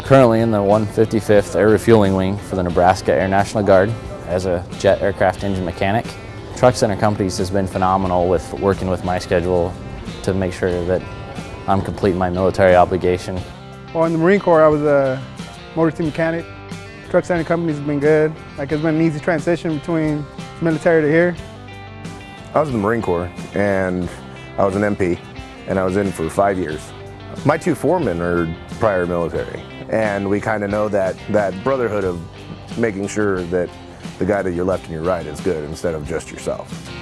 I'm currently in the 155th Air Refueling Wing for the Nebraska Air National Guard as a jet aircraft engine mechanic. Truck Center Companies has been phenomenal with working with my schedule to make sure that I'm completing my military obligation. Well, in the Marine Corps, I was a motor T mechanic. Truck Center Companies has been good. Like it's been an easy transition between military to here. I was in the Marine Corps and I was an MP and I was in for five years. My two foremen are prior military and we kind of know that, that brotherhood of making sure that the guy to your left and your right is good instead of just yourself.